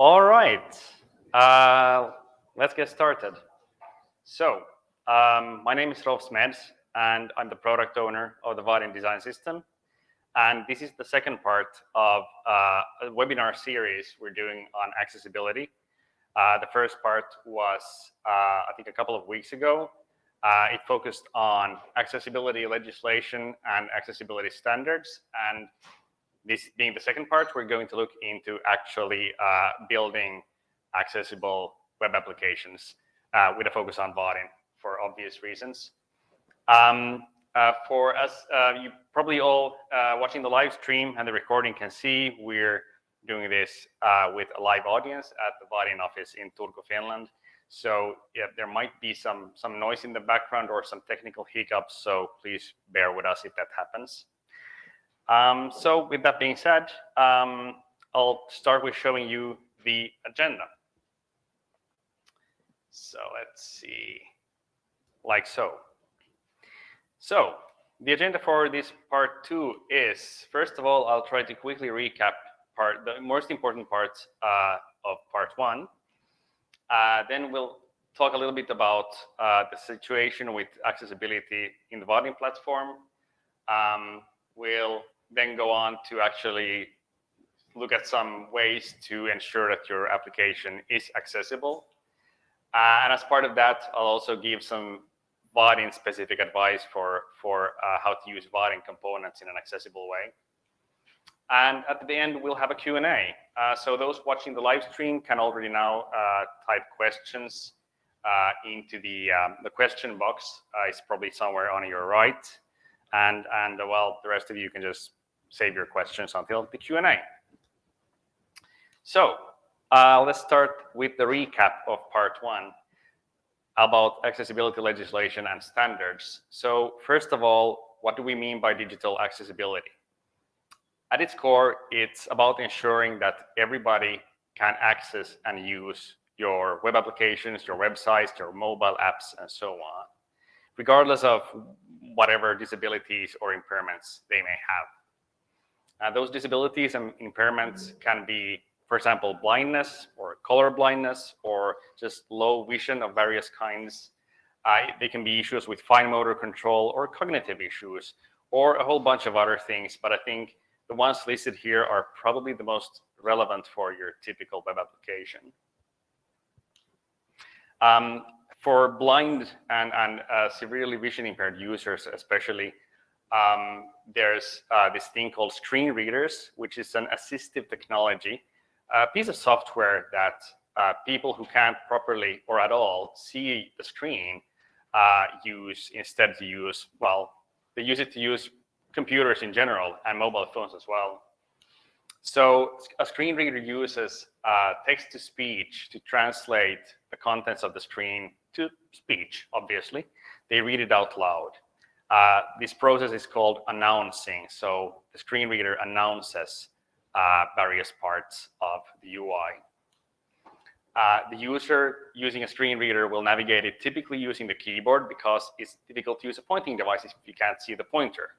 All right, uh, let's get started. So, um, my name is Rolf Smeds, and I'm the product owner of the Vaadin Design System. And this is the second part of uh, a webinar series we're doing on accessibility. Uh, the first part was, uh, I think, a couple of weeks ago. Uh, it focused on accessibility legislation and accessibility standards. And this being the second part, we're going to look into actually uh, building accessible web applications uh, with a focus on Vaadin for obvious reasons. Um, uh, for us, uh, you probably all uh, watching the live stream and the recording can see we're doing this uh, with a live audience at the Vaadin office in Turku, Finland. So yeah, there might be some some noise in the background or some technical hiccups. So please bear with us if that happens. Um, so with that being said, um, I'll start with showing you the agenda. So let's see, like so. So the agenda for this part two is, first of all, I'll try to quickly recap part, the most important parts uh, of part one. Uh, then we'll talk a little bit about uh, the situation with accessibility in the Vaadin platform. Um, we'll then go on to actually look at some ways to ensure that your application is accessible. Uh, and as part of that, I'll also give some Vaadin specific advice for, for uh, how to use Vaadin components in an accessible way. And at the end, we'll have a Q&A. Uh, so those watching the live stream can already now uh, type questions uh, into the, um, the question box. Uh, it's probably somewhere on your right. And, and well, the rest of you can just save your questions until the Q&A. So uh, let's start with the recap of part one about accessibility legislation and standards. So first of all, what do we mean by digital accessibility? At its core, it's about ensuring that everybody can access and use your web applications, your websites, your mobile apps, and so on, regardless of whatever disabilities or impairments they may have. Uh, those disabilities and impairments can be, for example, blindness or color blindness or just low vision of various kinds. Uh, they can be issues with fine motor control or cognitive issues or a whole bunch of other things. But I think the ones listed here are probably the most relevant for your typical web application. Um, for blind and, and uh, severely vision impaired users, especially, um, there's uh, this thing called screen readers, which is an assistive technology, a piece of software that uh, people who can't properly or at all see the screen uh, use instead to use, well, they use it to use computers in general and mobile phones as well. So a screen reader uses uh, text-to-speech to translate the contents of the screen to speech, obviously. They read it out loud. Uh, this process is called announcing. So the screen reader announces uh, various parts of the UI. Uh, the user using a screen reader will navigate it typically using the keyboard because it's difficult to use a pointing device if you can't see the pointer.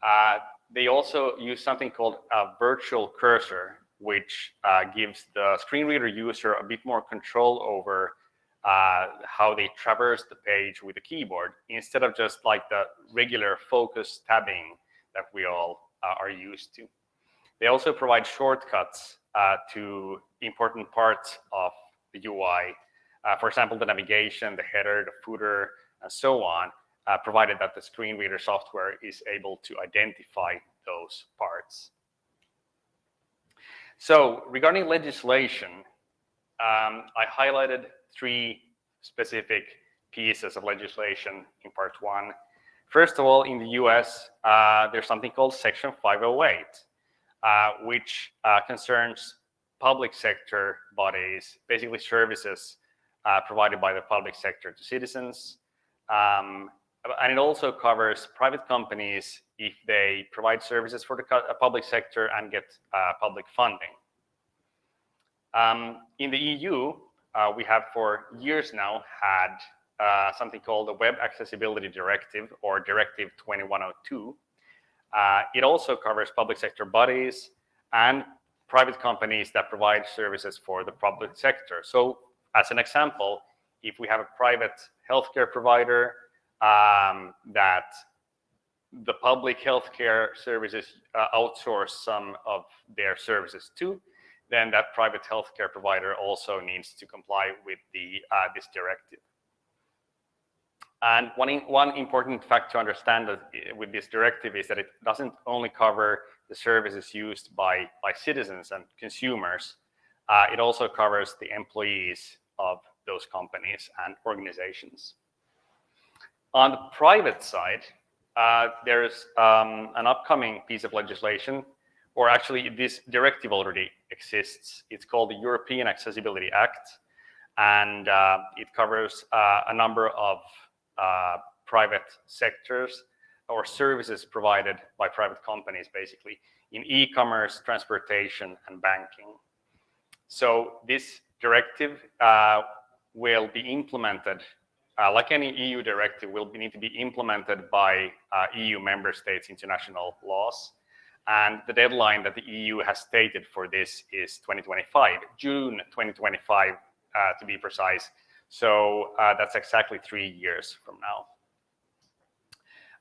Uh, they also use something called a virtual cursor, which uh, gives the screen reader user a bit more control over uh, how they traverse the page with the keyboard instead of just like the regular focus tabbing that we all uh, are used to. They also provide shortcuts uh, to important parts of the UI. Uh, for example, the navigation, the header, the footer, and so on, uh, provided that the screen reader software is able to identify those parts. So regarding legislation, um, I highlighted three specific pieces of legislation in part one. First of all, in the US, uh, there's something called Section 508, uh, which uh, concerns public sector bodies, basically services uh, provided by the public sector to citizens. Um, and it also covers private companies if they provide services for the public sector and get uh, public funding. Um, in the EU, uh, we have for years now had uh, something called the Web Accessibility Directive or Directive 2102. Uh, it also covers public sector bodies and private companies that provide services for the public sector. So as an example, if we have a private healthcare provider um, that the public healthcare services uh, outsource some of their services to, then that private healthcare provider also needs to comply with the uh, this directive. And one, one important fact to understand with this directive is that it doesn't only cover the services used by, by citizens and consumers, uh, it also covers the employees of those companies and organizations. On the private side, uh, there's um, an upcoming piece of legislation, or actually this directive already exists. It's called the European Accessibility Act, and uh, it covers uh, a number of uh, private sectors or services provided by private companies, basically, in e-commerce, transportation, and banking. So this directive uh, will be implemented, uh, like any EU directive, will be, need to be implemented by uh, EU member states' international laws. And the deadline that the EU has stated for this is 2025, June 2025, uh, to be precise. So uh, that's exactly three years from now.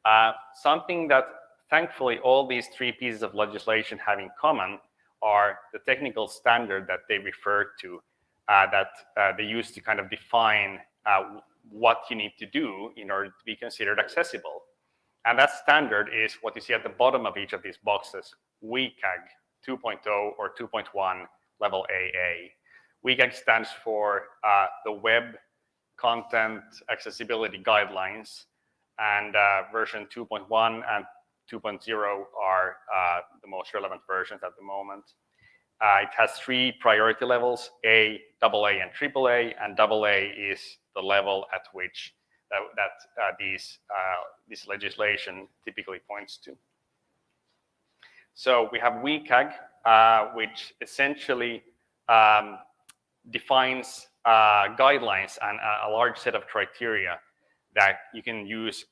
Uh, something that thankfully all these three pieces of legislation have in common are the technical standard that they refer to uh, that uh, they use to kind of define uh, what you need to do in order to be considered accessible. And that standard is what you see at the bottom of each of these boxes, WCAG 2.0 or 2.1 level AA. WCAG stands for uh, the Web Content Accessibility Guidelines, and uh, version 2.1 and 2.0 are uh, the most relevant versions at the moment. Uh, it has three priority levels, A, AA, and AAA, and AA is the level at which that, that uh, these, uh, this legislation typically points to. So we have WCAG, uh, which essentially um, defines uh, guidelines and a, large set of criteria that you can use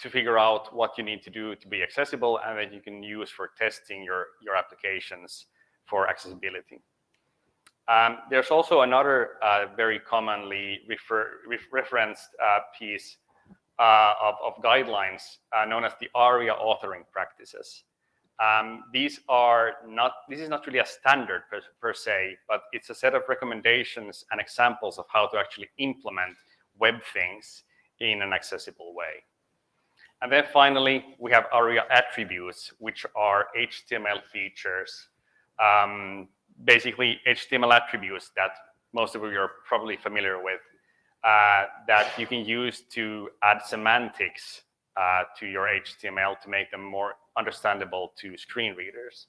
to figure out what you need to do to be accessible and that you can use for testing your, your applications for accessibility. Um, there's also another uh, very commonly refer, referenced uh, piece uh, of, of, guidelines uh, known as the ARIA authoring practices. Um, these are not, this is not really a standard per, per, se, but it's a set of recommendations and examples of how to actually implement web things in an accessible way. And then finally, we have ARIA attributes, which are HTML features, um, basically HTML attributes that most of you are probably familiar with, uh, that you can use to add semantics uh, to your HTML to make them more understandable to screen readers.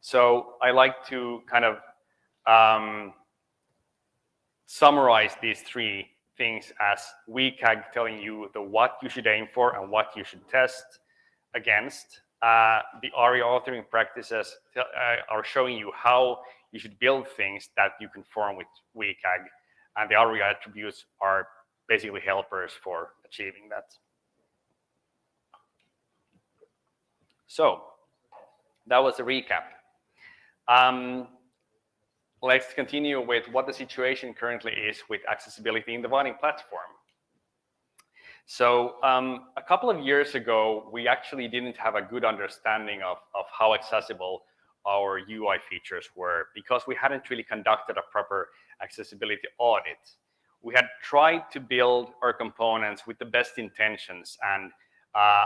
So I like to kind of um, summarize these three things as WCAG telling you the what you should aim for and what you should test against. Uh, the ARIA authoring practices uh, are showing you how you should build things that you conform with WCAG. And the ARIA attributes are basically helpers for achieving that. So that was a recap. Um, let's continue with what the situation currently is with accessibility in the Vaadin platform. So um, a couple of years ago, we actually didn't have a good understanding of, of how accessible our UI features were because we hadn't really conducted a proper accessibility audit. We had tried to build our components with the best intentions and uh,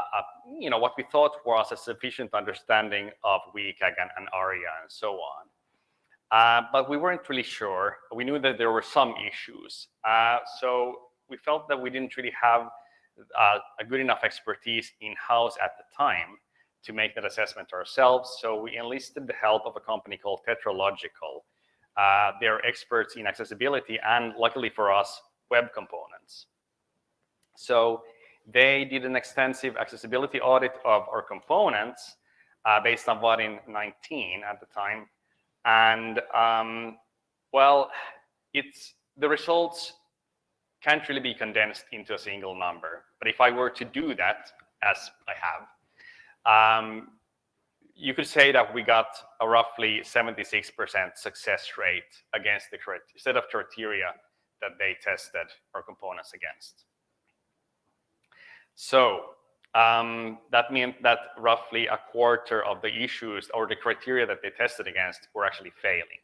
you know, what we thought was a sufficient understanding of WCAG and, and ARIA and so on. Uh, but we weren't really sure. We knew that there were some issues. Uh, so we felt that we didn't really have a good enough expertise in-house at the time to make that assessment ourselves. So we enlisted the help of a company called Tetralogical. Uh, they're experts in accessibility and luckily for us, web components. So they did an extensive accessibility audit of our components uh, based on Vaadin 19 at the time. And um, well, it's the results can't really be condensed into a single number. But if I were to do that, as I have, um, you could say that we got a roughly 76% success rate against the set of criteria that they tested our components against. So um, that meant that roughly a quarter of the issues or the criteria that they tested against were actually failing.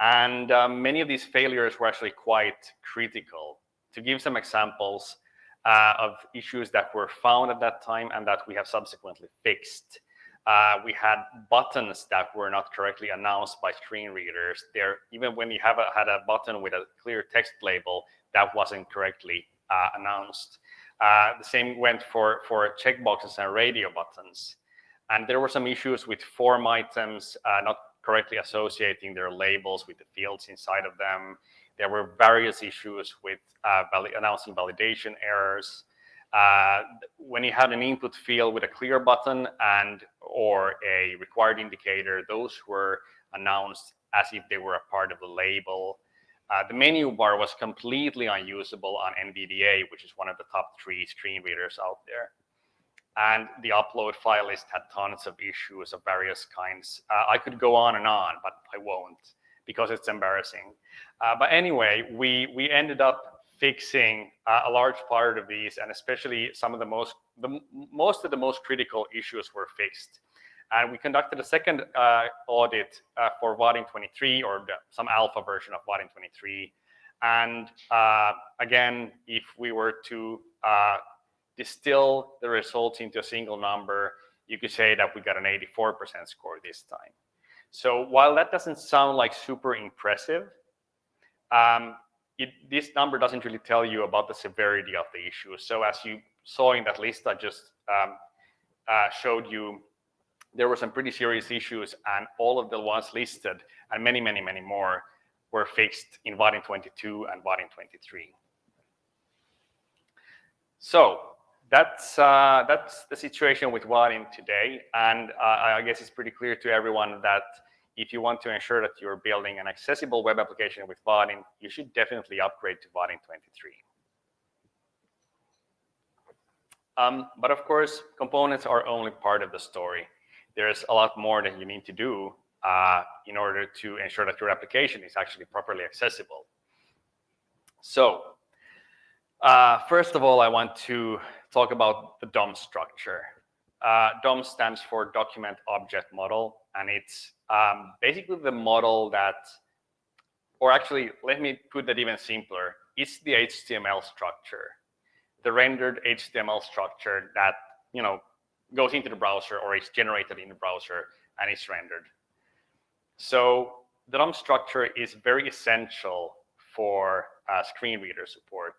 And um, many of these failures were actually quite critical. To give some examples uh, of issues that were found at that time and that we have subsequently fixed. Uh, we had buttons that were not correctly announced by screen readers. There, even when you have a, had a button with a clear text label, that wasn't correctly uh, announced. Uh, the same went for, for checkboxes and radio buttons. And there were some issues with form items uh, not correctly associating their labels with the fields inside of them. There were various issues with uh, announcing validation errors. Uh, when you had an input field with a clear button and or a required indicator, those were announced as if they were a part of the label. Uh, the menu bar was completely unusable on NVDA, which is one of the top three screen readers out there. And the upload file list had tons of issues of various kinds. Uh, I could go on and on, but I won't because it's embarrassing. Uh, but anyway, we, we ended up fixing uh, a large part of these, and especially some of the most, the, most of the most critical issues were fixed. And we conducted a second uh, audit uh, for Vaadin 23 or the, some alpha version of Vaadin 23. And uh, again, if we were to distill the results into a single number, you could say that we got an 84% score this time. So while that doesn't sound like super impressive, um, it, this number doesn't really tell you about the severity of the issue. So as you saw in that list I just um, uh, showed you, there were some pretty serious issues and all of the ones listed and many, many, many more were fixed in Vaadin 22 and Vaadin 23. So that's uh, that's the situation with Vaadin today, and uh, I guess it's pretty clear to everyone that if you want to ensure that you're building an accessible web application with Vaadin, you should definitely upgrade to Vaadin 23. Um, but of course, components are only part of the story. There's a lot more that you need to do uh, in order to ensure that your application is actually properly accessible. So uh, first of all, I want to talk about the DOM structure. Uh, DOM stands for Document Object Model, and it's um, basically the model that, or actually, let me put that even simpler. It's the HTML structure, the rendered HTML structure that you know goes into the browser or is generated in the browser and is rendered. So the DOM structure is very essential for uh, screen reader support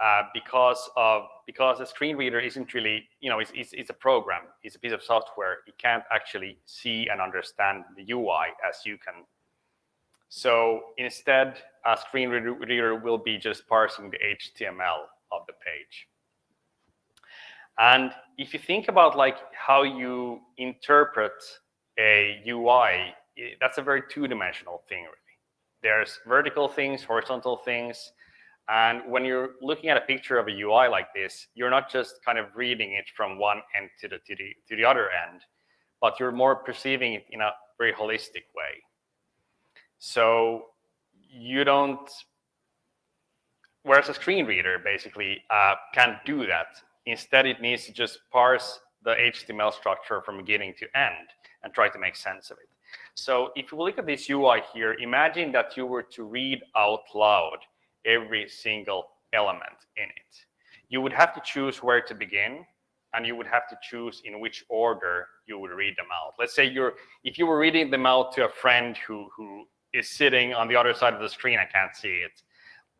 uh, because of because a screen reader isn't really you know it's, it's, it's, a program. It's a piece of software. It can't actually see and understand the UI as you can. So instead a screen reader will be just parsing the HTML of the page. And if you think about like how you interpret a UI that's a very two-dimensional thing really. There's vertical things horizontal things and when you're looking at a picture of a UI like this, you're not just kind of reading it from one end to the, to the, to the other end, but you're more perceiving it in a very holistic way. So you don't, whereas a screen reader basically uh, can't do that. Instead, it needs to just parse the HTML structure from beginning to end and try to make sense of it. So if you look at this UI here, imagine that you were to read out loud every single element in it. You would have to choose where to begin and you would have to choose in which order you would read them out. Let's say you're, if you were reading them out to a friend who, who is sitting on the other side of the screen I can't see it,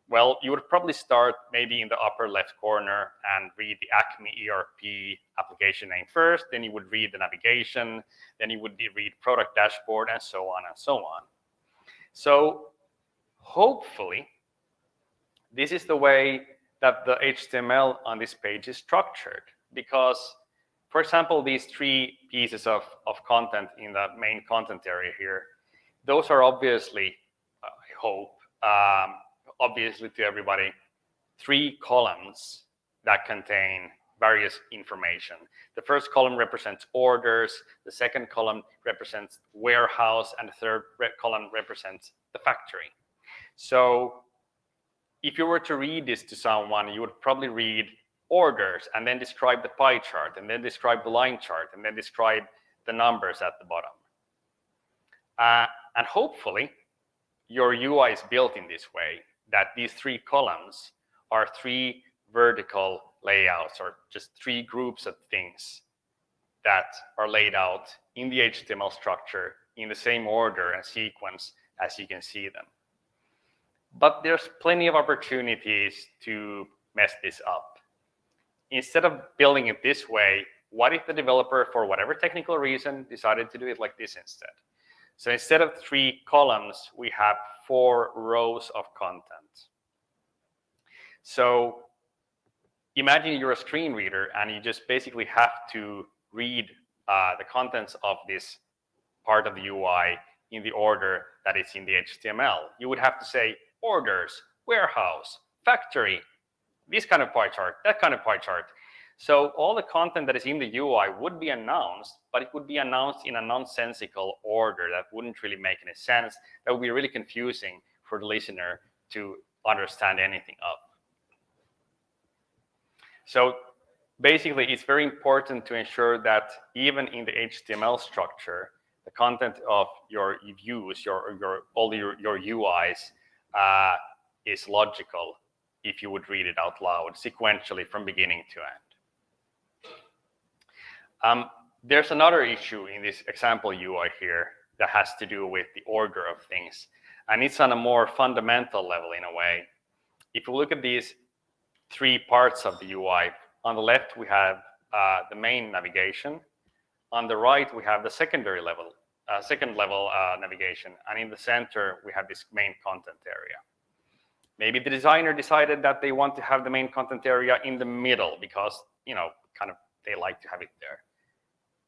well, you would probably start maybe in the upper left corner and read the Acme ERP application name first, then you would read the navigation, then you would read product dashboard and so on and so on. So hopefully this is the way that the HTML on this page is structured because, for example, these three pieces of, of content in the main content area here, those are obviously, I hope, um, obviously to everybody, three columns that contain various information. The first column represents orders, the second column represents warehouse, and the third column represents the factory. So if you were to read this to someone, you would probably read orders and then describe the pie chart and then describe the line chart and then describe the numbers at the bottom. Uh, and hopefully your UI is built in this way that these three columns are three vertical layouts or just three groups of things that are laid out in the HTML structure in the same order and sequence as you can see them. But there's plenty of opportunities to mess this up. Instead of building it this way, what if the developer, for whatever technical reason, decided to do it like this instead? So instead of three columns, we have four rows of content. So imagine you're a screen reader and you just basically have to read uh, the contents of this part of the UI in the order that it's in the HTML. You would have to say orders, warehouse, factory, this kind of pie chart, that kind of pie chart. So all the content that is in the UI would be announced, but it would be announced in a nonsensical order that wouldn't really make any sense. That would be really confusing for the listener to understand anything of. So basically, it's very important to ensure that even in the HTML structure, the content of your views, your, your all your, your UIs is logical if you would read it out loud sequentially from beginning to end. Um, there's another issue in this example UI here that has to do with the order of things. And it's on a more fundamental level in a way. If you look at these three parts of the UI, on the left we have uh, the main navigation. On the right we have the secondary level, uh, second level uh, navigation. And in the center we have this main content area. Maybe the designer decided that they want to have the main content area in the middle because, you know, kind of they like to have it there.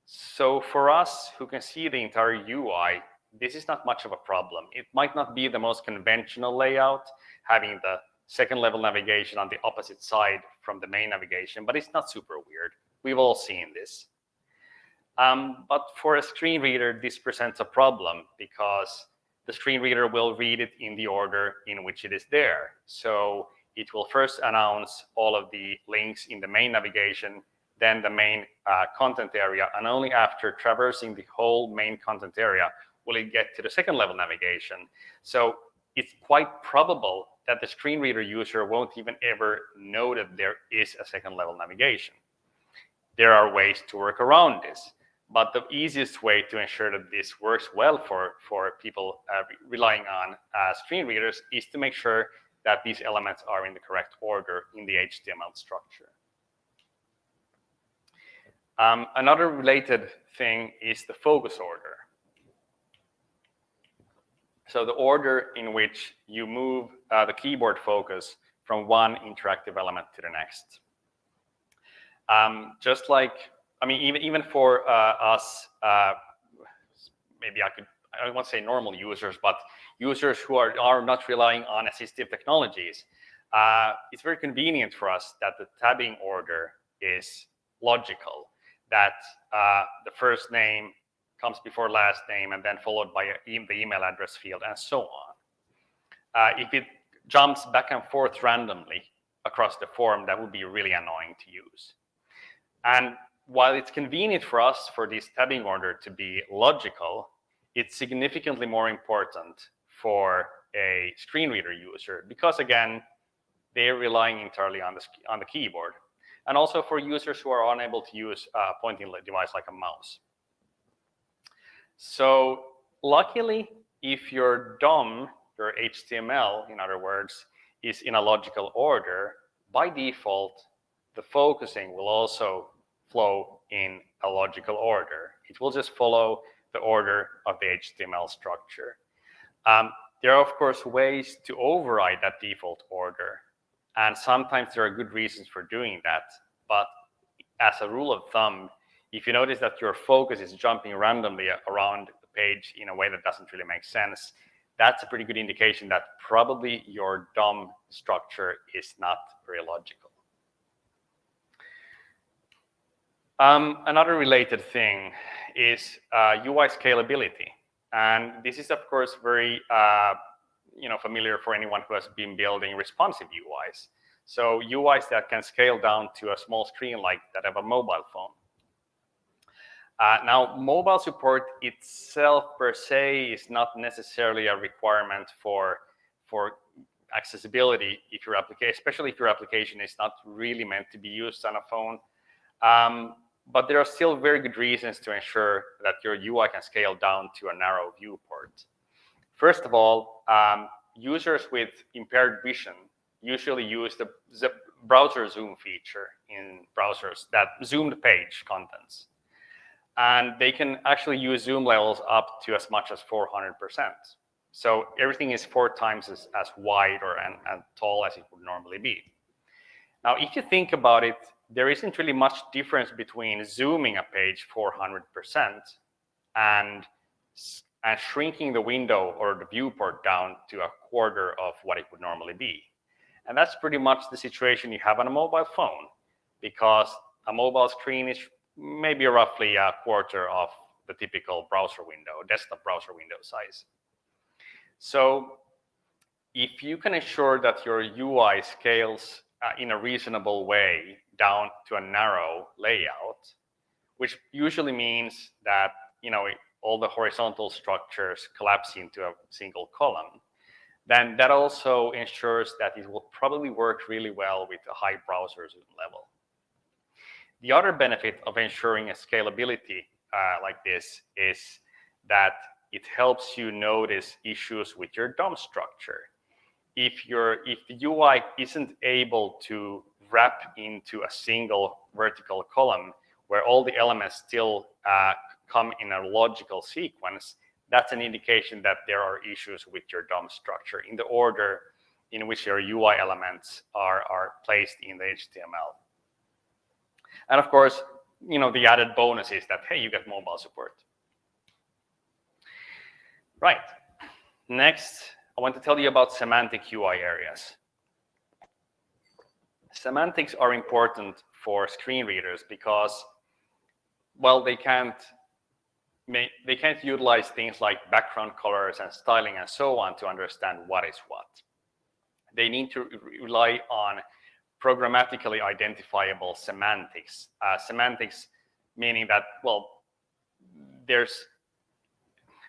So for us who can see the entire UI, this is not much of a problem. It might not be the most conventional layout, having the second level navigation on the opposite side from the main navigation, but it's not super weird. We've all seen this. Um, but for a screen reader, this presents a problem because the screen reader will read it in the order in which it is there. So it will first announce all of the links in the main navigation, then the main uh, content area, and only after traversing the whole main content area will it get to the second level navigation. So it's quite probable that the screen reader user won't even ever know that there is a second level navigation. There are ways to work around this. But the easiest way to ensure that this works well for, for people uh, relying on uh, screen readers is to make sure that these elements are in the correct order in the HTML structure. Um, another related thing is the focus order. So the order in which you move uh, the keyboard focus from one interactive element to the next. Um, just like I mean, even even for uh, us, uh, maybe I could I don't want to say normal users, but users who are are not relying on assistive technologies, uh, it's very convenient for us that the tabbing order is logical. That uh, the first name comes before last name and then followed by the email address field and so on. Uh, if it jumps back and forth randomly across the form, that would be really annoying to use. And while it's convenient for us for this tabbing order to be logical, it's significantly more important for a screen reader user because again, they're relying entirely on the, on the keyboard. And also for users who are unable to use a pointing device like a mouse. So luckily, if your DOM, your HTML, in other words, is in a logical order, by default, the focusing will also flow in a logical order. It will just follow the order of the HTML structure. Um, there are, of course, ways to override that default order. And sometimes there are good reasons for doing that. But as a rule of thumb, if you notice that your focus is jumping randomly around the page in a way that doesn't really make sense, that's a pretty good indication that probably your DOM structure is not very logical. Um, another related thing is uh, UI scalability. And this is, of course, very uh, you know, familiar for anyone who has been building responsive UIs. So UIs that can scale down to a small screen like that of a mobile phone. Uh, now, mobile support itself per se is not necessarily a requirement for, for accessibility if your application, especially if your application is not really meant to be used on a phone. Um, but there are still very good reasons to ensure that your UI can scale down to a narrow viewport. First of all, um, users with impaired vision usually use the, the browser zoom feature in browsers that zoom the page contents. And they can actually use zoom levels up to as much as 400%. So everything is four times as, as wide or and, and tall as it would normally be. Now, if you think about it, there isn't really much difference between zooming a page 400% and, and shrinking the window or the viewport down to a quarter of what it would normally be. And that's pretty much the situation you have on a mobile phone because a mobile screen is maybe roughly a quarter of the typical browser window, desktop browser window size. So if you can ensure that your UI scales in a reasonable way down to a narrow layout, which usually means that you know all the horizontal structures collapse into a single column, then that also ensures that it will probably work really well with a high browser zoom level. The other benefit of ensuring a scalability uh, like this is that it helps you notice issues with your DOM structure. If, your, if the UI isn't able to wrap into a single vertical column where all the elements still uh, come in a logical sequence, that's an indication that there are issues with your DOM structure in the order in which your UI elements are, are placed in the HTML. And of course, you know, the added bonus is that, hey, you get mobile support. Right. Next, I want to tell you about semantic UI areas. Semantics are important for screen readers because, well, they can't they can't utilize things like background colors and styling and so on to understand what is what. They need to rely on programmatically identifiable semantics. Uh, semantics meaning that, well, there's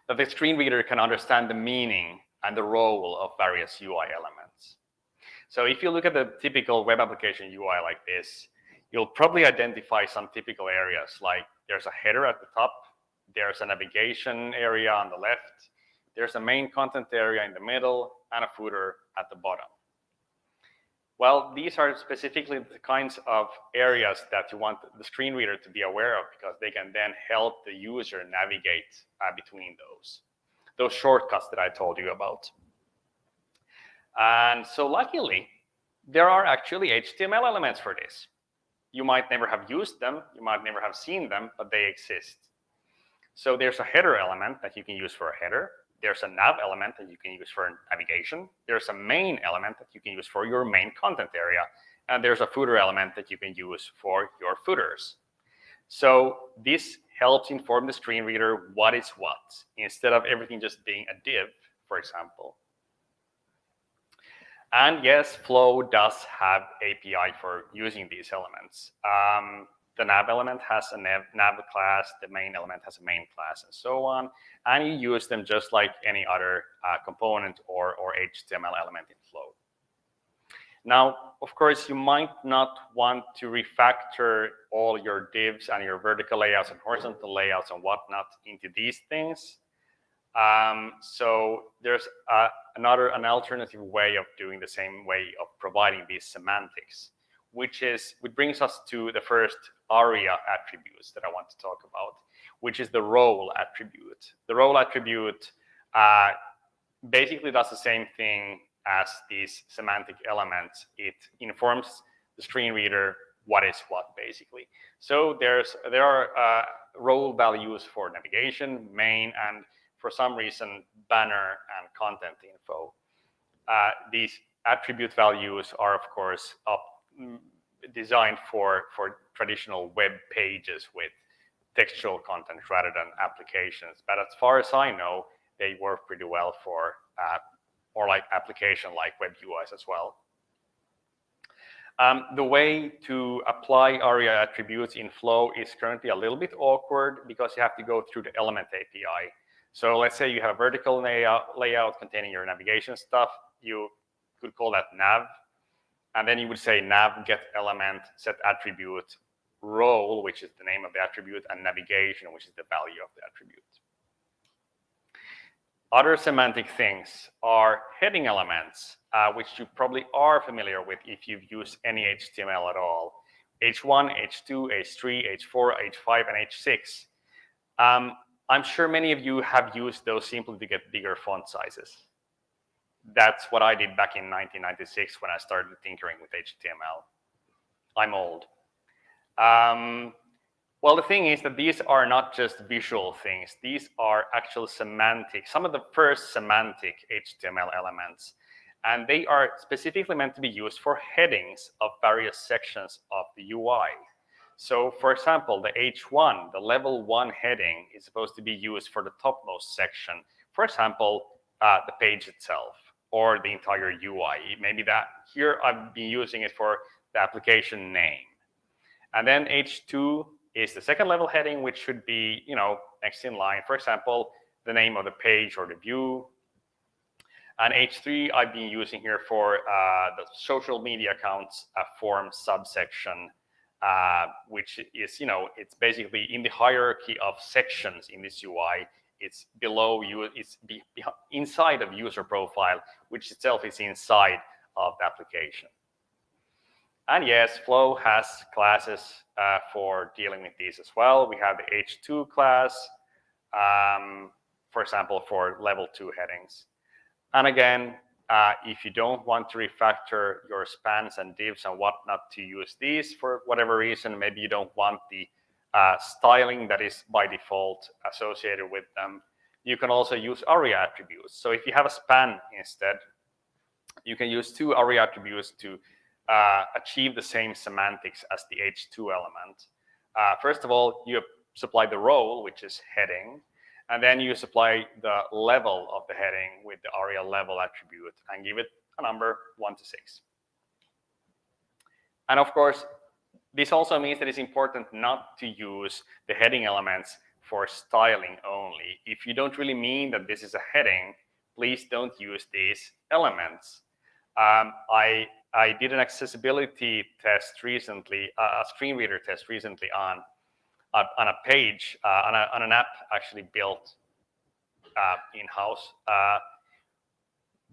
that the screen reader can understand the meaning and the role of various UI elements. So if you look at the typical web application UI like this, you'll probably identify some typical areas like there's a header at the top, there's a navigation area on the left, there's a main content area in the middle, and a footer at the bottom. Well, these are specifically the kinds of areas that you want the screen reader to be aware of because they can then help the user navigate uh, between those, those shortcuts that I told you about. And so luckily, there are actually HTML elements for this. You might never have used them, you might never have seen them, but they exist. So there's a header element that you can use for a header there's a nav element that you can use for navigation. There's a main element that you can use for your main content area. And there's a footer element that you can use for your footers. So this helps inform the screen reader what is what, instead of everything just being a div, for example. And yes, Flow does have API for using these elements. Um, the nav element has a nav, nav class, the main element has a main class, and so on. And you use them just like any other uh, component or, or HTML element in Flow. Now, of course, you might not want to refactor all your divs and your vertical layouts and horizontal layouts and whatnot into these things. Um, so there's uh, another, an alternative way of doing the same way of providing these semantics which is which brings us to the first ARIA attributes that I want to talk about, which is the role attribute. The role attribute uh, basically does the same thing as these semantic elements. It informs the screen reader what is what, basically. So there's there are uh, role values for navigation, main, and for some reason, banner and content info. Uh, these attribute values are, of course, up designed for, for traditional web pages with textual content rather than applications. But as far as I know, they work pretty well for uh, or like application like web UIs as well. Um, the way to apply ARIA attributes in Flow is currently a little bit awkward because you have to go through the element API. So let's say you have a vertical layout, layout containing your navigation stuff. You could call that nav. And then you would say nav get element set attribute role, which is the name of the attribute, and navigation, which is the value of the attribute. Other semantic things are heading elements, uh, which you probably are familiar with if you've used any HTML at all. H1, H2, H3, H4, H5, and H6. Um, I'm sure many of you have used those simply to get bigger font sizes. That's what I did back in 1996 when I started tinkering with HTML. I'm old. Um, well, the thing is that these are not just visual things. These are actual semantic, some of the first semantic HTML elements. And they are specifically meant to be used for headings of various sections of the UI. So for example, the H1, the level one heading is supposed to be used for the topmost section. For example, uh, the page itself or the entire UI. Maybe that here I've been using it for the application name. And then H2 is the second level heading, which should be, you know, next in line. For example, the name of the page or the view. And H3, I've been using here for uh, the social media accounts uh, form subsection, uh, which is, you know, it's basically in the hierarchy of sections in this UI. It's below you, it's be, be, inside of user profile, which itself is inside of the application. And yes, Flow has classes uh, for dealing with these as well. We have the H2 class, um, for example, for level two headings. And again, uh, if you don't want to refactor your spans and divs and whatnot to use these for whatever reason, maybe you don't want the uh, styling that is by default associated with them, you can also use ARIA attributes. So if you have a span instead, you can use two ARIA attributes to uh, achieve the same semantics as the H2 element. Uh, first of all, you supply the role, which is heading, and then you supply the level of the heading with the ARIA level attribute and give it a number one to six. And of course, this also means that it's important not to use the heading elements for styling only. If you don't really mean that this is a heading, please don't use these elements. Um, I I did an accessibility test recently, a screen reader test recently on on a page uh, on, a, on an app actually built uh, in-house uh,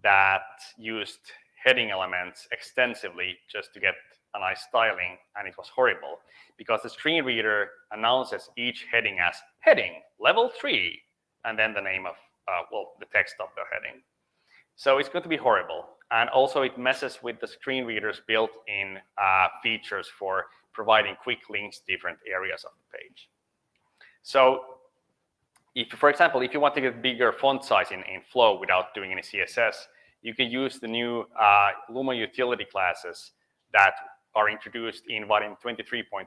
that used heading elements extensively just to get a nice styling, and it was horrible because the screen reader announces each heading as heading level three, and then the name of uh, well the text of the heading. So it's going to be horrible. And also it messes with the screen reader's built-in uh, features for providing quick links to different areas of the page. So if, for example, if you want to get bigger font size in, in Flow without doing any CSS, you can use the new uh, Lumo utility classes that are introduced in Vaadin 23.1.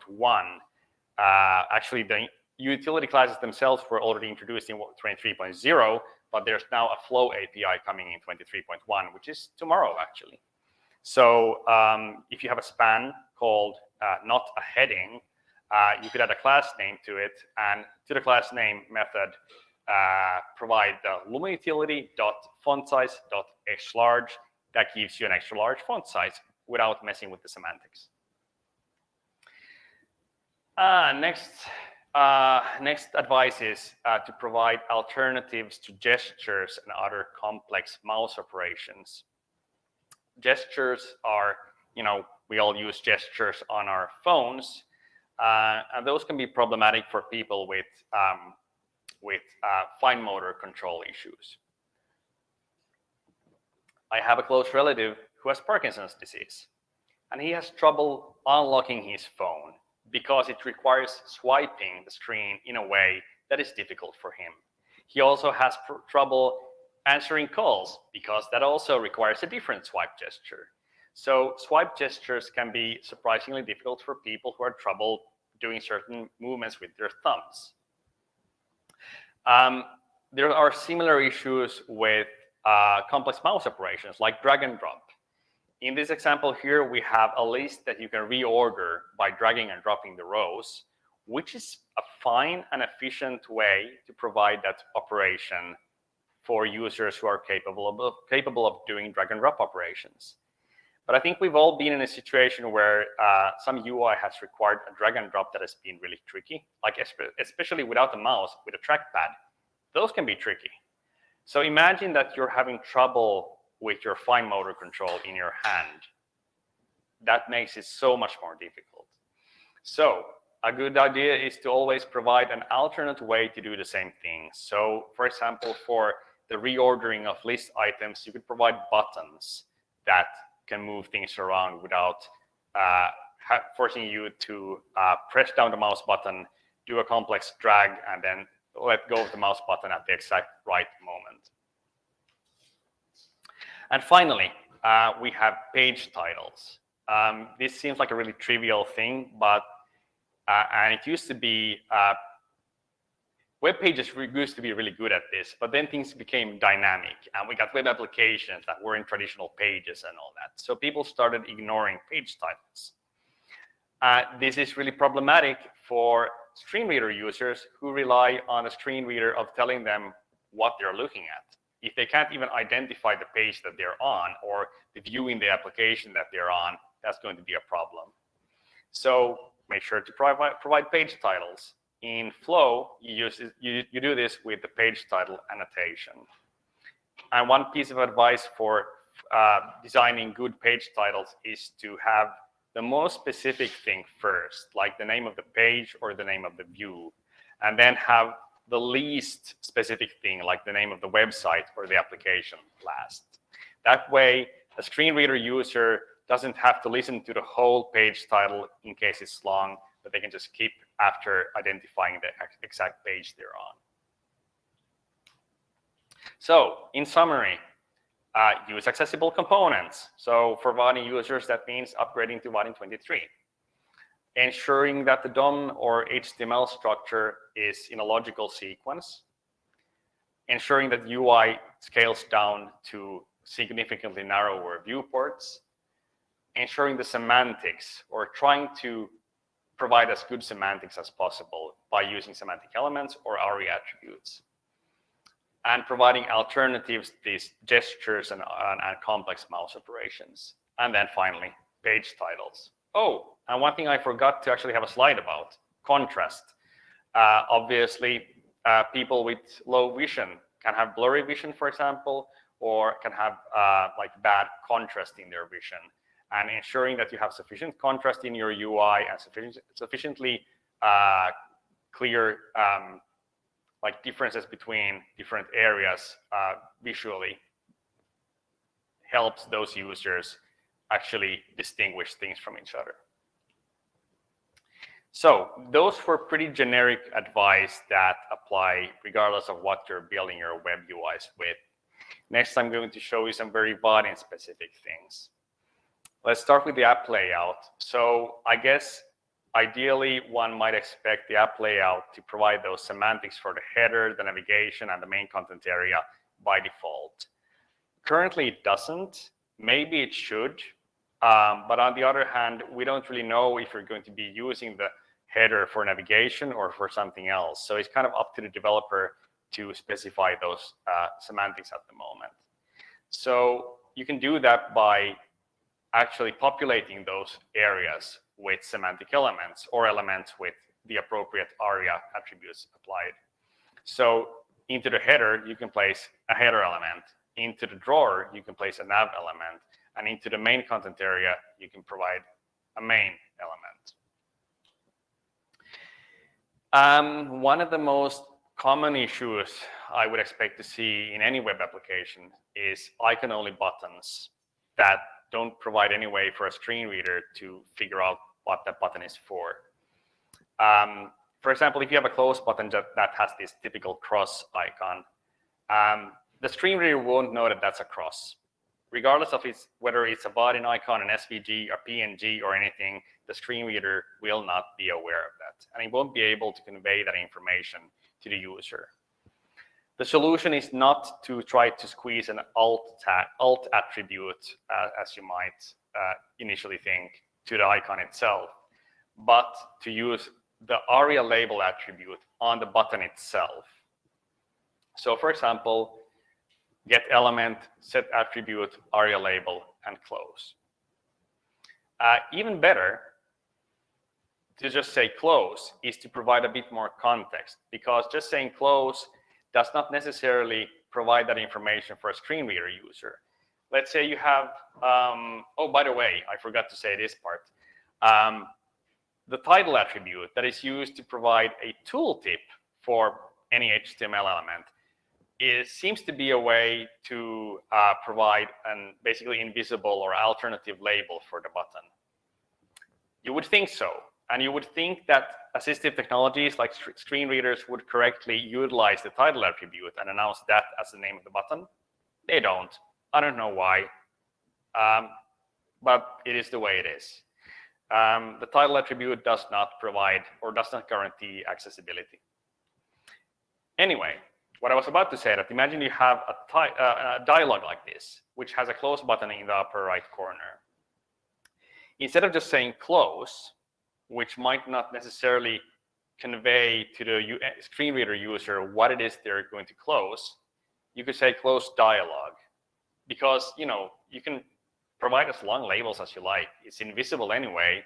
Uh, actually, the utility classes themselves were already introduced in 23.0, but there's now a Flow API coming in 23.1, which is tomorrow, actually. So um, if you have a span called uh, not a heading, uh, you could add a class name to it, and to the class name method, uh, provide the Lumo utility dot font size dot large. That gives you an extra large font size without messing with the semantics. Uh, next, uh, next advice is uh, to provide alternatives to gestures and other complex mouse operations. Gestures are, you know, we all use gestures on our phones, uh, and those can be problematic for people with, um, with uh, fine motor control issues. I have a close relative who has Parkinson's disease, and he has trouble unlocking his phone because it requires swiping the screen in a way that is difficult for him. He also has trouble answering calls because that also requires a different swipe gesture. So swipe gestures can be surprisingly difficult for people who have trouble doing certain movements with their thumbs. Um, there are similar issues with uh, complex mouse operations like drag and drop. In this example here, we have a list that you can reorder by dragging and dropping the rows, which is a fine and efficient way to provide that operation for users who are capable of, capable of doing drag and drop operations. But I think we've all been in a situation where uh, some UI has required a drag and drop that has been really tricky, like especially without the mouse, with a trackpad. Those can be tricky. So imagine that you're having trouble with your fine motor control in your hand. That makes it so much more difficult. So a good idea is to always provide an alternate way to do the same thing. So for example, for the reordering of list items, you could provide buttons that can move things around without uh, forcing you to uh, press down the mouse button, do a complex drag, and then let go of the mouse button at the exact right moment. And finally, uh, we have page titles. Um, this seems like a really trivial thing, but uh, and it used to be uh, web pages used to be really good at this, but then things became dynamic and we got web applications that were in traditional pages and all that. So people started ignoring page titles. Uh, this is really problematic for screen reader users who rely on a screen reader of telling them what they're looking at. If they can't even identify the page that they're on or the view in the application that they're on, that's going to be a problem. So make sure to provide, provide page titles in Flow, you, use you, you do this with the page title annotation. And one piece of advice for uh, designing good page titles is to have the most specific thing first, like the name of the page or the name of the view, and then have the least specific thing, like the name of the website or the application last. That way, a screen reader user doesn't have to listen to the whole page title in case it's long, but they can just keep after identifying the exact page they're on. So in summary, uh, use accessible components. So for Vaadin users, that means upgrading to Vaadin 23. Ensuring that the DOM or HTML structure is in a logical sequence. Ensuring that UI scales down to significantly narrower viewports. Ensuring the semantics or trying to provide as good semantics as possible by using semantic elements or ARIA attributes. And providing alternatives to these gestures and, and, and complex mouse operations. And then finally, page titles. Oh, and one thing I forgot to actually have a slide about, contrast. Uh, obviously, uh, people with low vision can have blurry vision, for example, or can have uh, like bad contrast in their vision and ensuring that you have sufficient contrast in your UI and sufficient, sufficiently uh, clear um, like differences between different areas uh, visually helps those users actually distinguish things from each other. So those were pretty generic advice that apply regardless of what you're building your web UIs with. Next, I'm going to show you some very Vaadin specific things. Let's start with the app layout. So I guess ideally one might expect the app layout to provide those semantics for the header, the navigation, and the main content area by default. Currently it doesn't. Maybe it should. Um, but on the other hand, we don't really know if you're going to be using the header for navigation or for something else. So it's kind of up to the developer to specify those uh, semantics at the moment. So you can do that by actually populating those areas with semantic elements or elements with the appropriate ARIA attributes applied. So into the header, you can place a header element. Into the drawer, you can place a nav element. And into the main content area, you can provide a main element. Um, one of the most common issues I would expect to see in any web application is icon-only buttons that don't provide any way for a screen reader to figure out what that button is for. Um, for example, if you have a close button that, has this typical cross icon, um, the screen reader won't know that that's a cross. Regardless of it's, whether it's a Vaadin icon, an SVG, or PNG, or anything, the screen reader will not be aware of that. And it won't be able to convey that information to the user. The solution is not to try to squeeze an alt, alt attribute, uh, as you might uh, initially think, to the icon itself, but to use the ARIA label attribute on the button itself. So for example, get element, set attribute, ARIA label, and close. Uh, even better, to just say close is to provide a bit more context because just saying close does not necessarily provide that information for a screen reader user. Let's say you have, um, oh, by the way, I forgot to say this part. Um, the title attribute that is used to provide a tooltip for any HTML element is, seems to be a way to uh, provide an basically invisible or alternative label for the button. You would think so, and you would think that assistive technologies like screen readers would correctly utilize the title attribute and announce that as the name of the button. They don't. I don't know why, um, but it is the way it is. Um, the title attribute does not provide or does not guarantee accessibility. Anyway, what I was about to say that imagine you have a, uh, a dialog like this, which has a close button in the upper right corner. Instead of just saying close, which might not necessarily convey to the eh, screen reader user what it is they're going to close, you could say close dialog because you know you can provide as long labels as you like. It's invisible anyway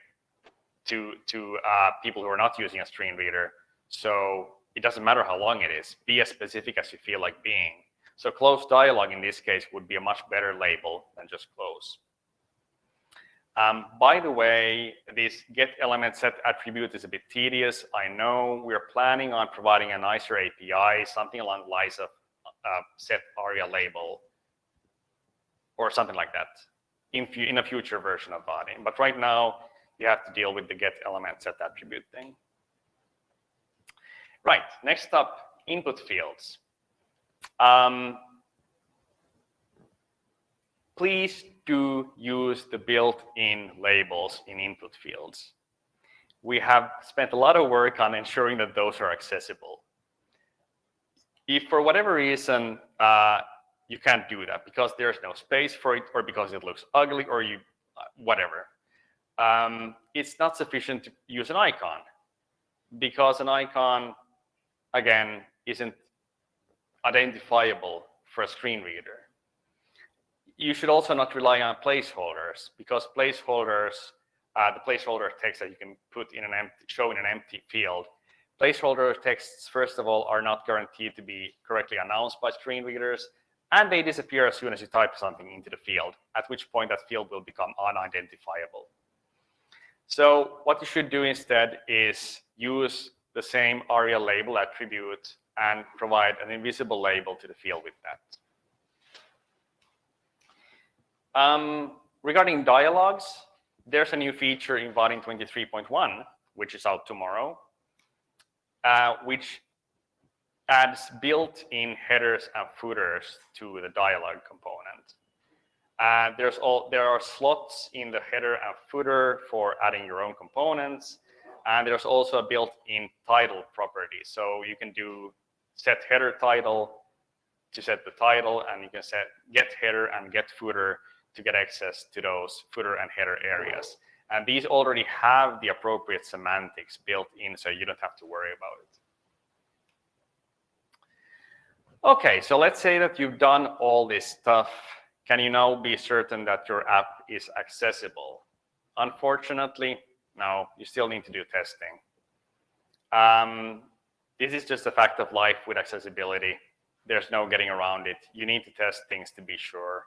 to to uh, people who are not using a screen reader. So it doesn't matter how long it is. Be as specific as you feel like being. So close dialog in this case would be a much better label than just close. Um, by the way, this get element set attribute is a bit tedious. I know we're planning on providing a nicer API, something along the lines of uh, set aria label or something like that in, in a future version of Vaadin. But right now, you have to deal with the get element set attribute thing. Right, next up, input fields. Um, please do use the built-in labels in input fields. We have spent a lot of work on ensuring that those are accessible. If for whatever reason uh, you can't do that because there's no space for it or because it looks ugly or you uh, whatever, um, it's not sufficient to use an icon because an icon, again, isn't identifiable for a screen reader you should also not rely on placeholders because placeholders, uh, the placeholder text that you can put in an empty, show in an empty field. Placeholder texts, first of all, are not guaranteed to be correctly announced by screen readers, and they disappear as soon as you type something into the field, at which point that field will become unidentifiable. So what you should do instead is use the same ARIA label attribute and provide an invisible label to the field with that. Um, regarding dialogues, there's a new feature in Vaadin 23.1, which is out tomorrow, uh, which adds built-in headers and footers to the dialog component. Uh, there's all there are slots in the header and footer for adding your own components, and there's also a built-in title property. So you can do set header title to set the title, and you can set get header and get footer to get access to those footer and header areas. And these already have the appropriate semantics built in, so you don't have to worry about it. Okay, so let's say that you've done all this stuff. Can you now be certain that your app is accessible? Unfortunately, no, you still need to do testing. Um, this is just a fact of life with accessibility. There's no getting around it. You need to test things to be sure.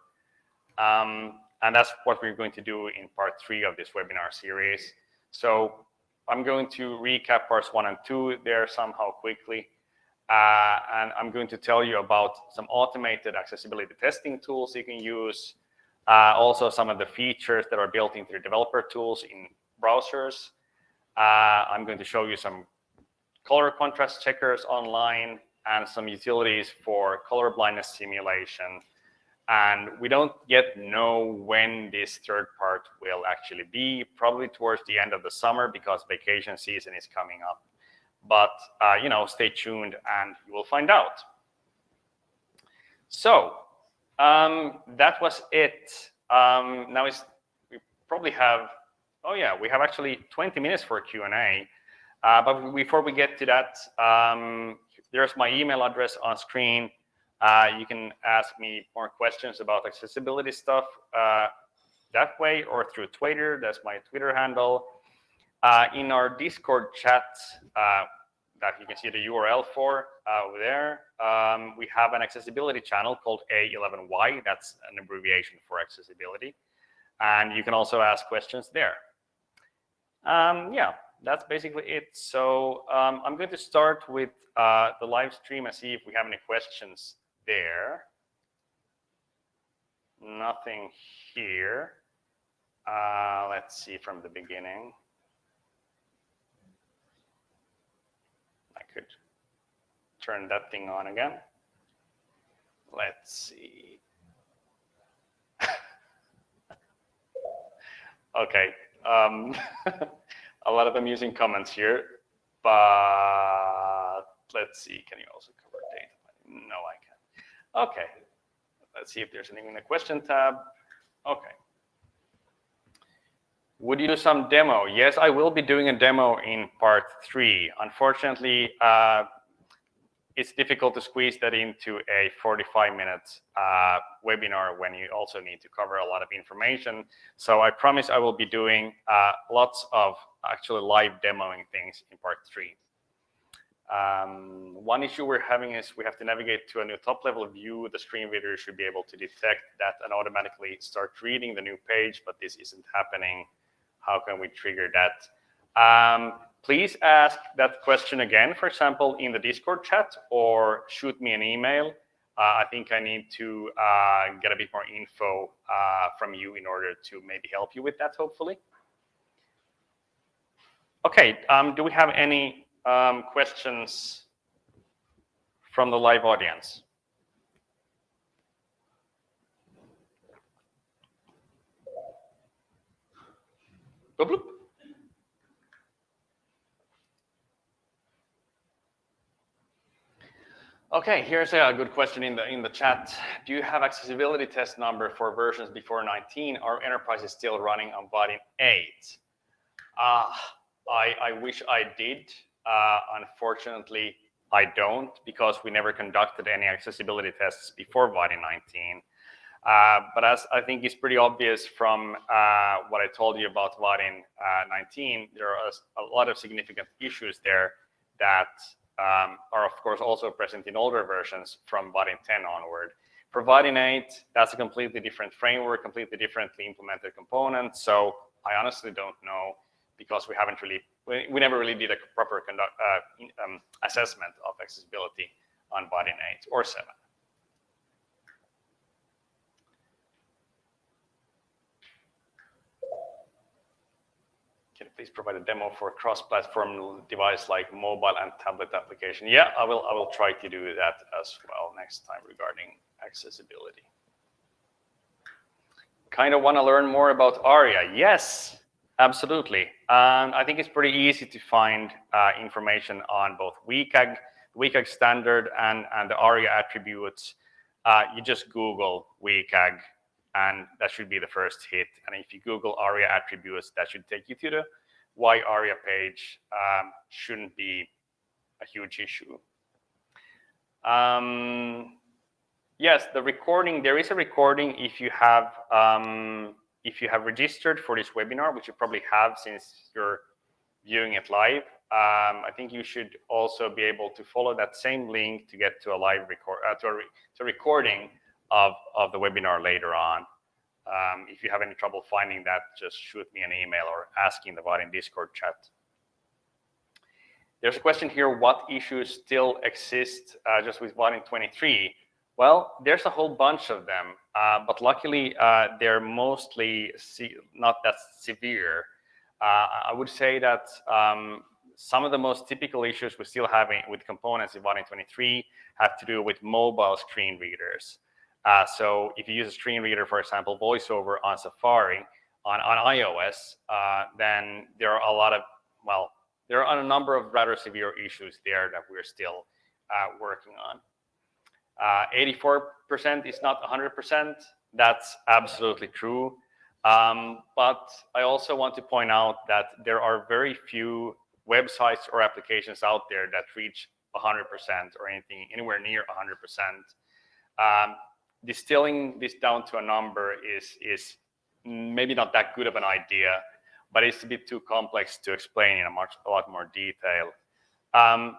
Um, and that's what we're going to do in part three of this webinar series. So I'm going to recap parts one and two there somehow quickly. Uh, and I'm going to tell you about some automated accessibility testing tools you can use. Uh, also some of the features that are built into the developer tools in browsers. Uh, I'm going to show you some color contrast checkers online and some utilities for color blindness simulation and we don't yet know when this third part will actually be, probably towards the end of the summer because vacation season is coming up. But, uh, you know, stay tuned and you will find out. So um, that was it. Um, now we probably have, oh yeah, we have actually 20 minutes for Q&A. Uh, but before we get to that, um, there's my email address on screen. Uh, you can ask me more questions about accessibility stuff uh, that way or through Twitter. That's my Twitter handle. Uh, in our Discord chat uh, that you can see the URL for uh, there, um, we have an accessibility channel called A11Y. That's an abbreviation for accessibility. And you can also ask questions there. Um, yeah, that's basically it. So um, I'm going to start with uh, the live stream and see if we have any questions there. Nothing here. Uh, let's see from the beginning. I could turn that thing on again. Let's see. okay. Um, a lot of amusing comments here, but let's see. Can you also cover data? No, I can't. Okay, let's see if there's anything in the question tab. Okay. Would you do some demo? Yes, I will be doing a demo in part three. Unfortunately, uh, it's difficult to squeeze that into a 45 minute uh, webinar when you also need to cover a lot of information. So I promise I will be doing uh, lots of actually live demoing things in part three. Um, one issue we're having is we have to navigate to a new top level view. The screen reader should be able to detect that and automatically start reading the new page, but this isn't happening. How can we trigger that? Um, please ask that question again, for example, in the Discord chat or shoot me an email. Uh, I think I need to uh, get a bit more info uh, from you in order to maybe help you with that, hopefully. Okay, um, do we have any um, questions from the live audience. Okay, here's a good question in the in the chat. Do you have accessibility test number for versions before 19? Are enterprises still running on Vaadin 8? Uh, I, I wish I did. Uh, unfortunately, I don't because we never conducted any accessibility tests before Vaadin 19. Uh, but as I think is pretty obvious from uh, what I told you about Vaadin uh, 19, there are a, lot of significant issues there that um, are, of course, also present in older versions from Vaadin 10 onward. For Vaadin 8, that's a completely different framework, completely differently implemented component. So I honestly don't know because we haven't really, we, we never really did a proper conduct, uh, um, assessment of accessibility on Vaadin 8 or 7. Can you please provide a demo for a cross-platform device like mobile and tablet application? Yeah, I will. I will try to do that as well next time regarding accessibility. Kind of want to learn more about ARIA? Yes, Absolutely. Um, I think it's pretty easy to find uh, information on both WCAG, WCAG standard and, and the ARIA attributes. Uh, you just Google WCAG and that should be the first hit. And if you Google ARIA attributes, that should take you to the WAI-ARIA page. Um, shouldn't be a huge issue. Um, yes, the recording, there is a recording if you have um, if you have registered for this webinar, which you probably have since you're viewing it live, um, I think you should also be able to follow that same link to get to a live record, uh, to, a re to a recording of, of the webinar later on. Um, if you have any trouble finding that, just shoot me an email or ask in the Vaadin Discord chat. There's a question here, what issues still exist uh, just with Vaadin 23? Well, there's a whole bunch of them, uh, but luckily uh, they're mostly not that severe. Uh, I would say that um, some of the most typical issues we're still having with components in Vaadin 23 have to do with mobile screen readers. Uh, so if you use a screen reader, for example, VoiceOver on Safari on, on iOS, uh, then there are a lot of, well, there are a number of rather severe issues there that we're still uh, working on. 84% uh, is not 100%. That's absolutely true. Um, but I also want to point out that there are very few websites or applications out there that reach 100% or anything anywhere near 100%. Um, distilling this down to a number is is maybe not that good of an idea, but it's a bit too complex to explain in a much a lot more detail. Um,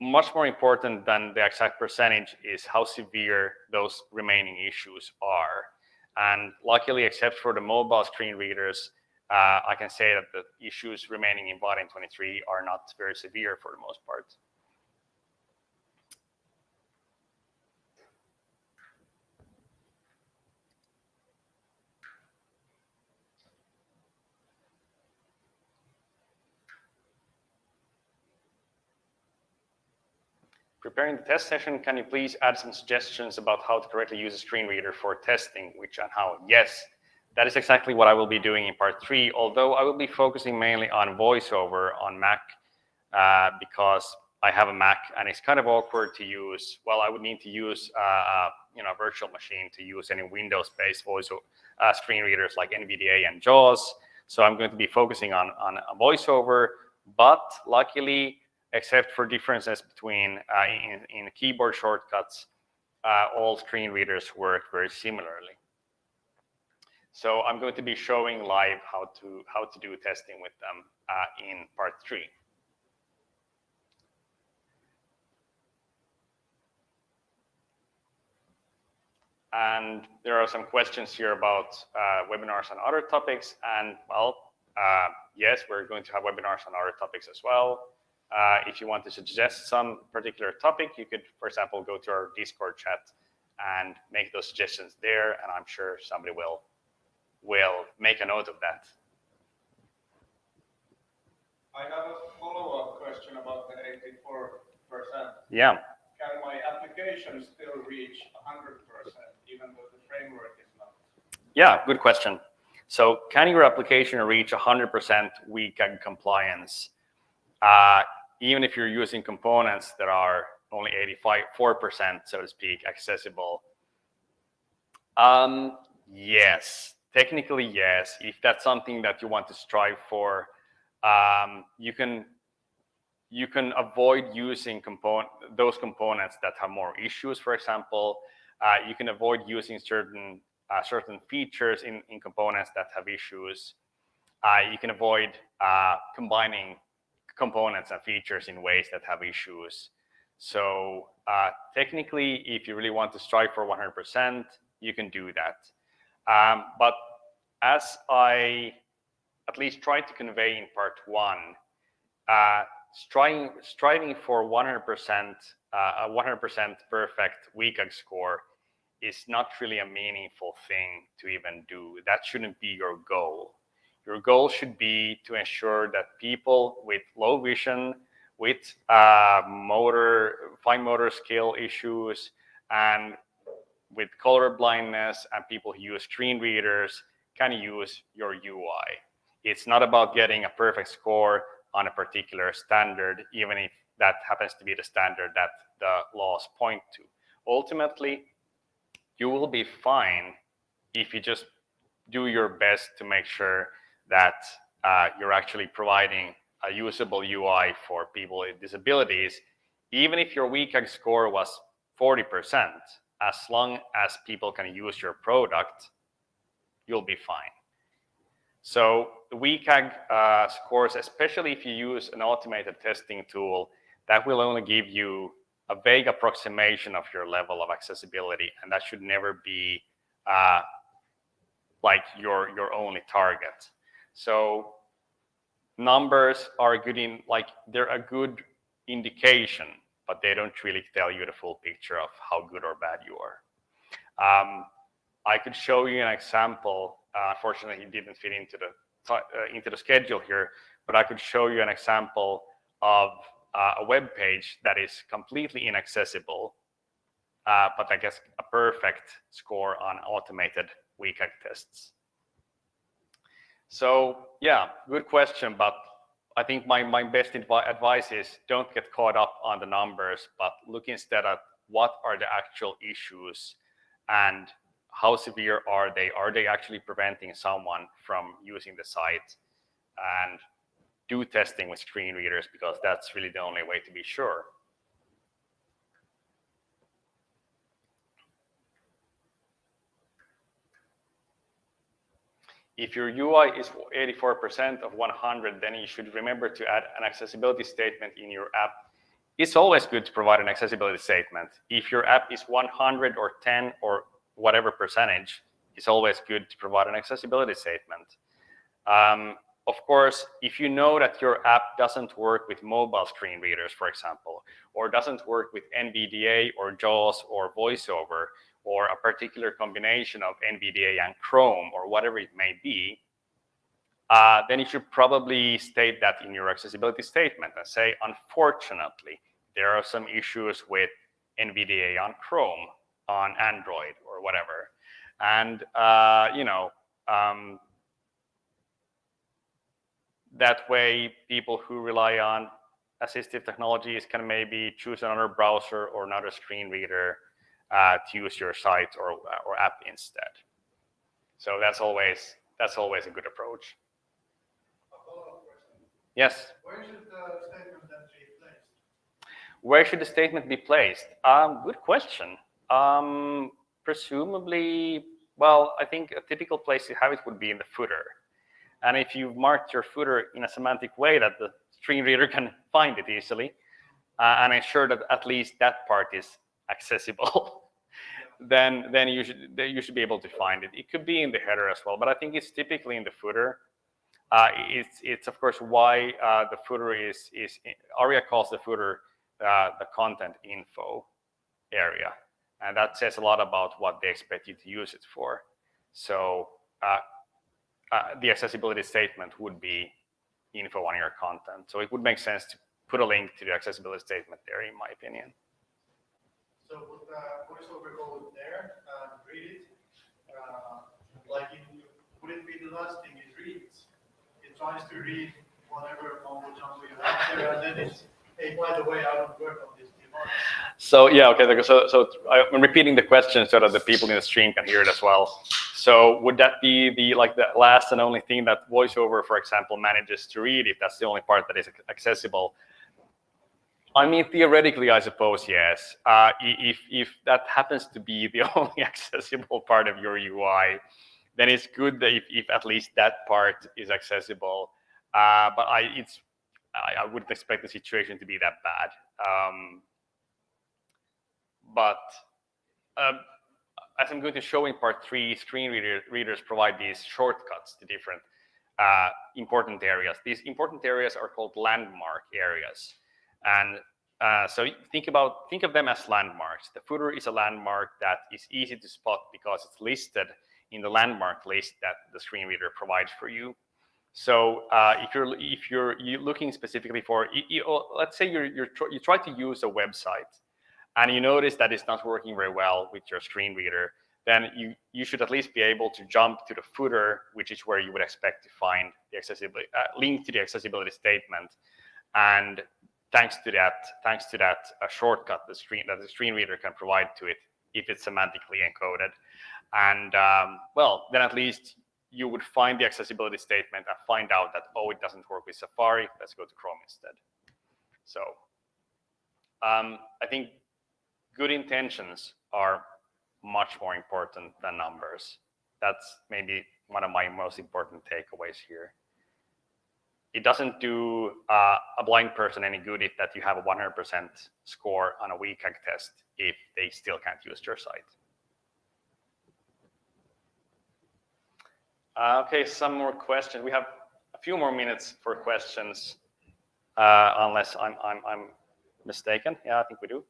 much more important than the exact percentage is how severe those remaining issues are. And luckily, except for the mobile screen readers, uh, I can say that the issues remaining in Vaadin 23 are not very severe for the most part. Preparing the test session, can you please add some suggestions about how to correctly use a screen reader for testing, which and how? Yes, that is exactly what I will be doing in part three, although I will be focusing mainly on voiceover on Mac uh, because I have a Mac and it's kind of awkward to use. Well, I would need to use uh, uh you know, a virtual machine to use any Windows-based voice uh, screen readers like NVDA and JAWS. So I'm going to be focusing on, on voiceover, but luckily except for differences between uh, in, in, keyboard shortcuts, uh, all screen readers work very similarly. So I'm going to be showing live how to how to do testing with them uh, in part three. And there are some questions here about uh, webinars and other topics. And well, uh, yes, we're going to have webinars on other topics as well. Uh, if you want to suggest some particular topic, you could, for example, go to our Discord chat and make those suggestions there, and I'm sure somebody will will make a note of that. I have a follow-up question about the 84%. Yeah. Can my application still reach 100% even though the framework is not? Yeah, good question. So can your application reach 100% WCAG compliance? Uh, even if you're using components that are only 85, 4%, so to speak, accessible? Um, yes, technically, yes. If that's something that you want to strive for, um, you can you can avoid using component those components that have more issues. For example, uh, you can avoid using certain uh, certain features in, in components that have issues. Uh, you can avoid uh, combining components and features in ways that have issues. So uh, technically, if you really want to strive for 100%, you can do that. Um, but as I at least tried to convey in part one, uh, striving, striving for 100%, uh, a 100% perfect WCAG score is not really a meaningful thing to even do. That shouldn't be your goal. Your goal should be to ensure that people with low vision, with uh, motor, fine motor skill issues, and with color blindness and people who use screen readers can use your UI. It's not about getting a perfect score on a particular standard, even if that happens to be the standard that the laws point to. Ultimately, you will be fine if you just do your best to make sure that uh, you're actually providing a usable UI for people with disabilities, even if your WCAG score was 40%, as long as people can use your product, you'll be fine. So the WCAG uh, scores, especially if you use an automated testing tool, that will only give you a vague approximation of your level of accessibility, and that should never be uh, like your, your only target. So numbers are good in like they're a good indication, but they don't really tell you the full picture of how good or bad you are. Um, I could show you an example. Uh, unfortunately, it didn't fit into the uh, into the schedule here, but I could show you an example of uh, a web page that is completely inaccessible uh, but I guess a perfect score on automated WCAG tests. So yeah, good question, but I think my, my best advice is don't get caught up on the numbers, but look instead at what are the actual issues and how severe are they? Are they actually preventing someone from using the site? And do testing with screen readers because that's really the only way to be sure. If your UI is 84% of 100, then you should remember to add an accessibility statement in your app. It's always good to provide an accessibility statement. If your app is 100 or 10 or whatever percentage, it's always good to provide an accessibility statement. Um, of course, if you know that your app doesn't work with mobile screen readers, for example, or doesn't work with NVDA or JAWS or VoiceOver, or a particular combination of NVDA and Chrome or whatever it may be, uh, then you should probably state that in your accessibility statement and say, unfortunately, there are some issues with NVDA on Chrome, on Android, or whatever. And, uh, you know, um, that way people who rely on assistive technologies can maybe choose another browser or another screen reader uh, to use your site or, or app instead. So that's always that's always a good approach. Yes. Where should the statement then be placed? Where should the statement be placed? Um, good question. Um, presumably, well, I think a typical place to have it would be in the footer. And if you've marked your footer in a semantic way that the screen reader can find it easily, uh, and ensure that at least that part is accessible, then then you should you should be able to find it. It could be in the header as well, but I think it's typically in the footer. Uh, it's it's of course why uh, the footer is is ARIA calls the footer uh, the content info area, and that says a lot about what they expect you to use it for. So uh, uh, the accessibility statement would be info on your content. So it would make sense to put a link to the accessibility statement there, in my opinion. So would uh, VoiceOver go there and read it? Uh, like, it be the last thing it reads? It tries to read whatever mumbo jumbo you have there, and then it's, hey, by the way, I don't work on this device. So yeah, okay. So so I'm repeating the question so that the people in the stream can hear it as well. So would that be the like the last and only thing that VoiceOver, for example, manages to read if that's the only part that is accessible? I mean, theoretically, I suppose yes. Uh, if if that happens to be the only accessible part of your UI, then it's good that if, if at least that part is accessible. Uh, but I it's I, I, wouldn't expect the situation to be that bad. Um, but um, as I'm going to show in part three, screen reader, readers provide these shortcuts to different uh, important areas. These important areas are called landmark areas. And uh, so think about think of them as landmarks. The footer is a landmark that is easy to spot because it's listed in the landmark list that the screen reader provides for you. So uh, if you're if you're, looking specifically for, you, you, oh, let's say you're, you're you try to use a website, and you notice that it's not working very well with your screen reader, then you you should at least be able to jump to the footer, which is where you would expect to find the accessibility uh, link to the accessibility statement, and thanks to that, thanks to that a shortcut the screen that the screen reader can provide to it if it's semantically encoded. And um, well, then at least you would find the accessibility statement and find out that, oh, it doesn't work with Safari. Let's go to Chrome instead. So um, I think good intentions are much more important than numbers. That's maybe one of my most important takeaways here it doesn't do uh, a blind person any good if that you have a 100% score on a WCAG test if they still can't use your site. Uh, okay, some more questions. We have a few more minutes for questions, uh, unless I'm, I'm, I'm, mistaken. Yeah, I think we do.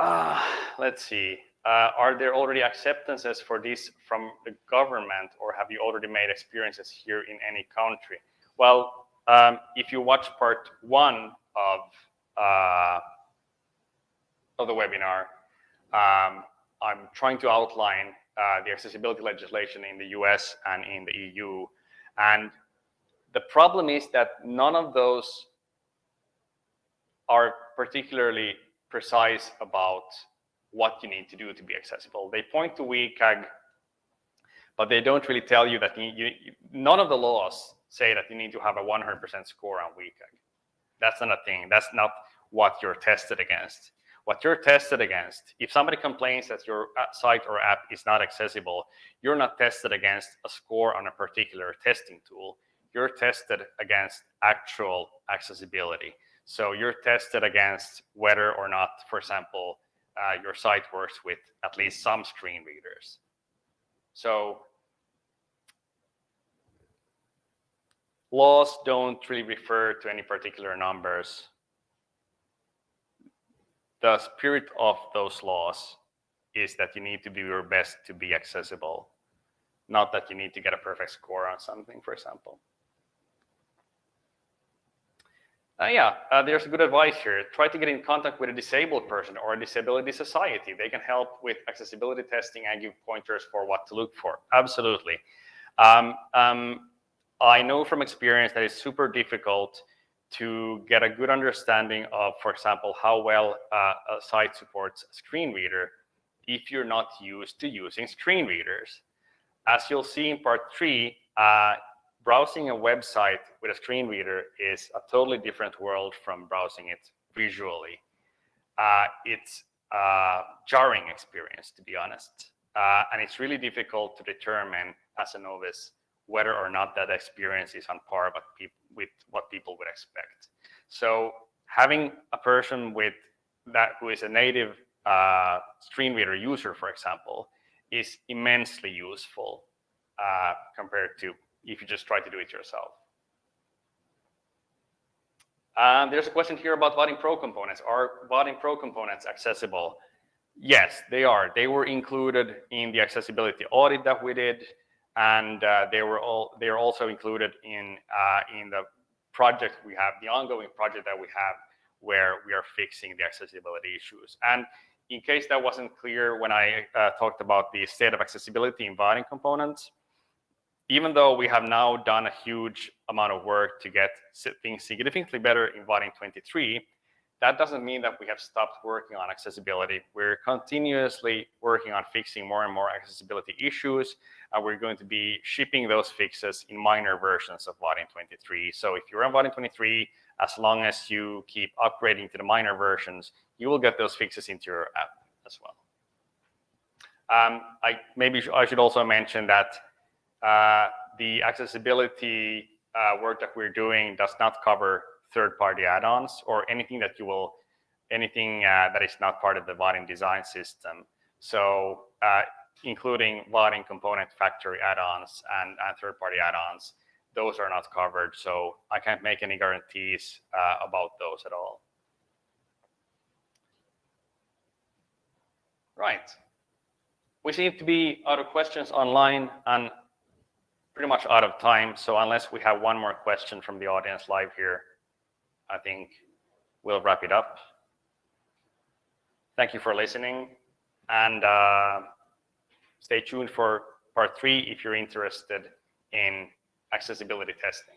Uh, let's see. Uh, are there already acceptances for this from the government, or have you already made experiences here in any country? Well, um, if you watch part one of, uh, of the webinar, um, I'm trying to outline uh, the accessibility legislation in the US and in the EU. And the problem is that none of those are particularly precise about what you need to do to be accessible. They point to WCAG, but they don't really tell you that you, you, none of the laws say that you need to have a 100% score on WCAG. That's not a thing. That's not what you're tested against. What you're tested against, if somebody complains that your site or app is not accessible, you're not tested against a score on a particular testing tool. You're tested against actual accessibility. So you're tested against whether or not, for example, uh, your site works with at least some screen readers. So laws don't really refer to any particular numbers. The spirit of those laws is that you need to do your best to be accessible, not that you need to get a perfect score on something, for example. Uh, yeah, uh, there's good advice here. Try to get in contact with a disabled person or a disability society. They can help with accessibility testing and give pointers for what to look for. Absolutely. Um, um, I know from experience that it's super difficult to get a good understanding of, for example, how well uh, a site supports screen reader if you're not used to using screen readers. As you'll see in part three, uh, browsing a website with a screen reader is a totally different world from browsing it visually. Uh, it's a jarring experience, to be honest. Uh, and it's really difficult to determine as a novice whether or not that experience is on par with, with what people would expect. So having a person with that who is a native uh, screen reader user, for example, is immensely useful uh, compared to if you just try to do it yourself. Um, there's a question here about Vaadin Pro components. Are Vaadin Pro components accessible? Yes, they are. They were included in the accessibility audit that we did, and uh, they were all they are also included in uh, in the project we have, the ongoing project that we have, where we are fixing the accessibility issues. And in case that wasn't clear when I uh, talked about the state of accessibility in Vaadin components, even though we have now done a huge amount of work to get things significantly better in Vaadin 23, that doesn't mean that we have stopped working on accessibility. We're continuously working on fixing more and more accessibility issues, we're going to be shipping those fixes in minor versions of Vaadin 23. So if you're on Vaadin 23, as long as you keep upgrading to the minor versions, you will get those fixes into your app as well. Um, I maybe I should also mention that uh, the accessibility uh, work that we're doing does not cover third-party add-ons or anything that you will, anything uh, that is not part of the Vaadin design system. So uh, including Vaadin component factory add-ons and, and third-party add-ons, those are not covered. So I can't make any guarantees uh, about those at all. Right. We seem to be out of questions online and pretty much out of time. So unless we have one more question from the audience live here, I think we'll wrap it up. Thank you for listening. And uh, stay tuned for part three if you're interested in accessibility testing.